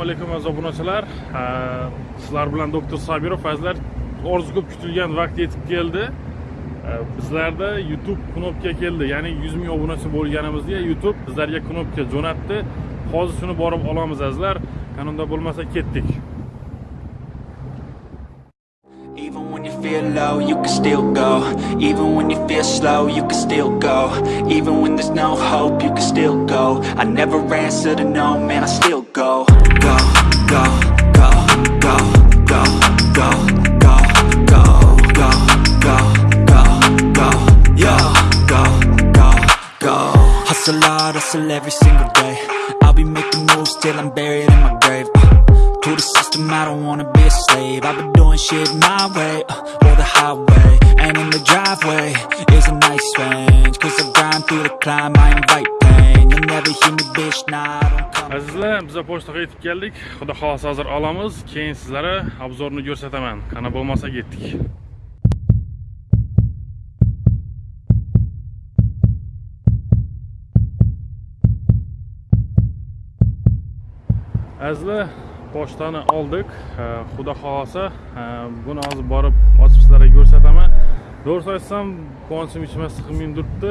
assalomu alaykum aziz obunachilar sizlar bilan doktor sabirov azizlar orzu ko'p kutilgan vaqt yetib keldi bizlarda youtube knopka keldi ya'ni 100 ming obunachi bo'lganimizda youtube bizlarga knopka jo'natdi hozir shuni borib olamiz azizlar qanunda bo'lmasa ketdik Even when you feel low, you can still go. Even when you feel slow, you can still go. Even when there's no hope, you can still go. I never answer to no, man, I still go. Go, go, go, go, go, go, go, go, go, go, go, go, go, go, go. Hustle hard, hustle every single day. I'll be making moves till I'm buried in my grave. Uh, to the system, I don't wanna be a slave I've been doing shit my way, uh, or the highway And in the driveway is a nice range Cause I grind through the climb, I invite pain You'll never hear me, bitch, nah, azizlar biz pochtaga yetib keldik. Xudo xohlasa hozir olamiz. Keyin sizlarga obzorni ko'rsataman. Qana bo'lmasa ketdik. Azizlar pochtani oldik. Xudo xohlasa buni hozir borib ochib sizlarga ko'rsataman. To'g'risini aytsam quvonchim ichimga sig'may turibdi.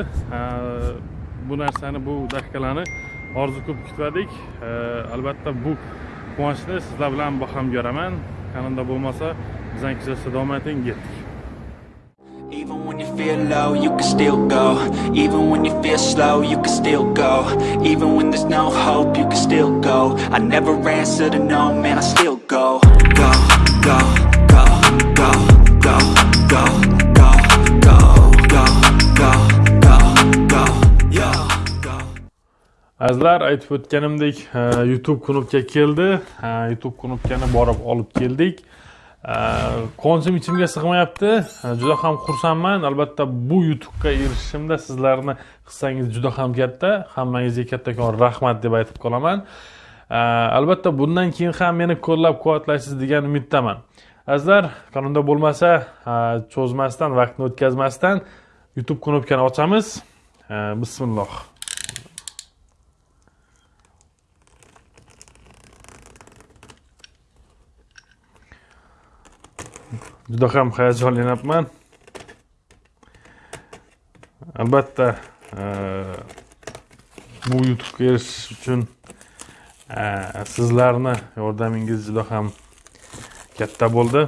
Bu narsani bu daqiqalarni orzu E, albatta bu quvonchni sizlar bilan baham ko'raman. Bo'lmasa kuzatishda davom eting Even when you feel low, you can still go. Even when you feel slow, you can still go. Even when there's no hope, you can still go. I never answer to no, man, I still go, go, go, go, go, go, go, azizlar aytib o'tganimdek e, youtube knopka keldi. E, youtube knopkani borib olib keldik. E, quvonchim ichimga sig'mayapti. E, juda ham xursandman. Albatta bu youtubega erishishimda sizlarni hissangiz juda ham katta. Hammangizga kattakon rahmat deb aytib qolaman. Albatta bundan keyin ham meni qo'llab quvvatlaysiz degan umiddaman. Azizlar qanunda bo'lmasa cho'zmasdan vaqtni o'tkazmasdan youtube knopkani ochamiz. Bismilloh. Juda ham hayajonlanyapman albatta e, bu yutuqqa e, erishish uchun sizlarni yordamingiz juda ham katta bo'ldi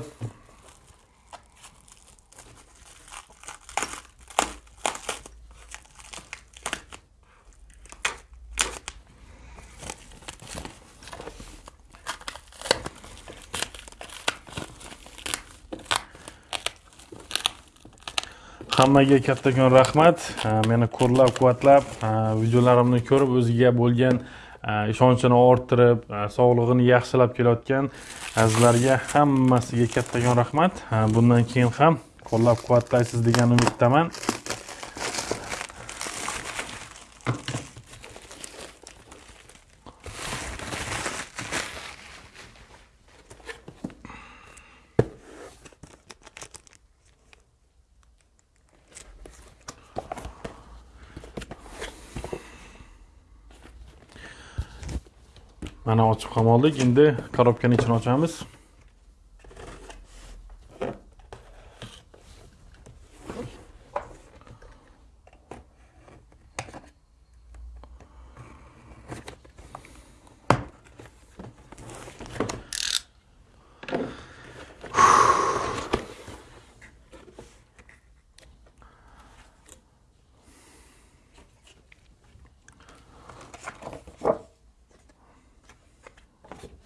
hammaga kattakon rahmat. Meni qo'llab quvvatlab videolarimni ko'rib o'ziga bo'lgan ishonchini orttirib sog'lig'ini yaxshilab kelayotgan azizlarga hammasiga kattakon rahmat. Bundan keyin ham qo'llab quvvatlaysiz degan umiddaman. Mana ochib ham oldik endi korobkani ichini ochamiz.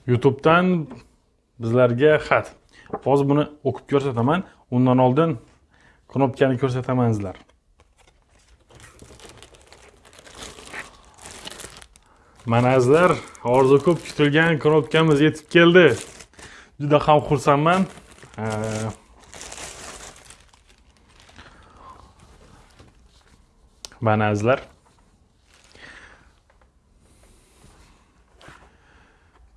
Youtubedan bizlarga xat. Hozir buni o'qib ko'rsataman undan oldin knopkani ko'rsataman sizlar. Mana azizlar orzu ko'p kutilgan knopkamiz yetib keldi. Juda ham xursandman. Mana azizlar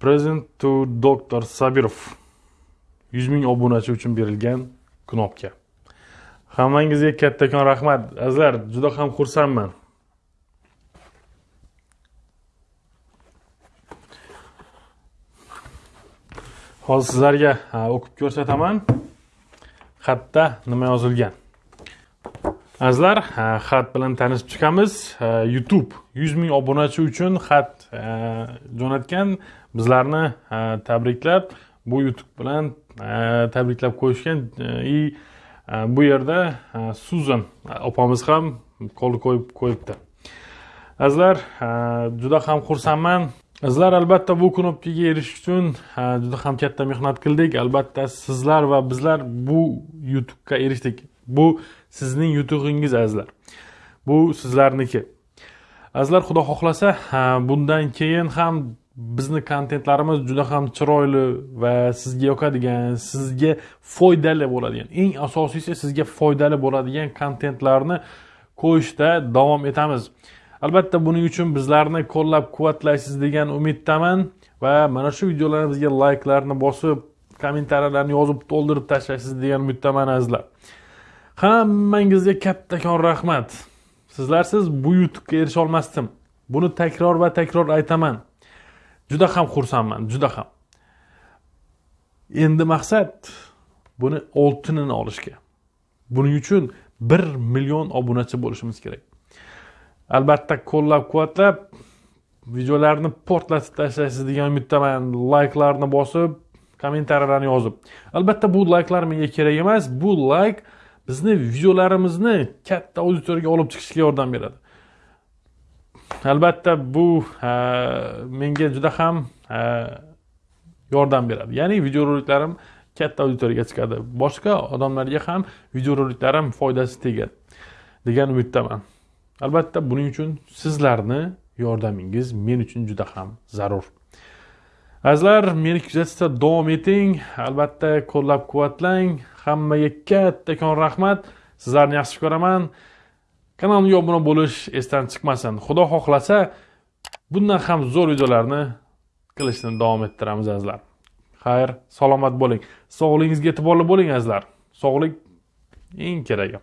Present to Dr. Sabirov 100 ming obunachi uchun berilgan knopka. Hammangizga kattakon rahmat. Azizlar, juda ham xursandman. hozir sizlarga o'qib ko'rsataman xatda nima yozilgan azizlar xat bilan tanishib chiqamiz. Youtube yuz ming obunachi uchun xat jo'natgan. Bizlarni tabriklab bu youtube bilan tabriklab qo'yishgan. E, И bu yerda suzan opamiz ham qo'l qo'yib qo'yibdi. Azizlar juda ham xursandman. Sizlar albatta bu knopkaga erishish uchun juda ham katta mehnat qildik. Albatta sizlar va bizlar bu youtubega erishdik. Bu sizning yutug'ingiz azizlar. Bu sizlarniki. Azizlar xudo xohlasa bundan keyin ham bizni kontentlarimiz juda ham chiroyli va sizga yoqadigan sizga foydali bo'ladigan eng asosiysi sizga foydali bo'ladigan kontentlarni qo'yishda davom etamiz. Albatta buning uchun bizlarni qo'llab quvvatlaysiz degan umiddaman va mana shu videolarimizga layklarni bosib kommentariyalarni yozib to'ldirib tashlaysiz degan umiddaman azizlar. Hammangizga kattakon rahmat. Sizlarsiz bu yutuqqa erisha olmasdim. Buni takror va takror aytaman. Juda ham xursandman juda ham. Endi maqsad buni oltinini olishga. Buning uchun bir million obunachi bo'lishimiz kerak. Albatta qo'llab quvvatlab videolarni portlatib tashlaysiz degan umiddaman layklarni bosib kommentariyalarni yozib. Albatta bu layklar menga kerak emas. Bu layk bizni videolarimizni katta auditoriyaga olib chiqishga yordam beradi. Albatta bu e, menga juda ham e, yordam beradi. Ya'ni videoroliklarim katta auditoriyaga chiqadi. Boshqa odamlarga ham videoroliklarim foydasi tegadi degan umiddaman. Albatta buning uchun sizlarni yordamingiz men uchun juda ham zarur. Azizlar meni kuzatishda davom eting. Albatta qo'llab quvvatlang hammaga kattakon rahmat. Sizlarni yaxshi ko'raman. Kanalimga obuna bo'lish esdan chiqmasin. Xudo xohlasa bundan ham zo'r videolarni qilishni davom ettiramiz azizlar. Xayr salomat bo'ling. Sog'lig'ingizga e'tiborli bo'ling azizlar. Sog'lik eng keragi.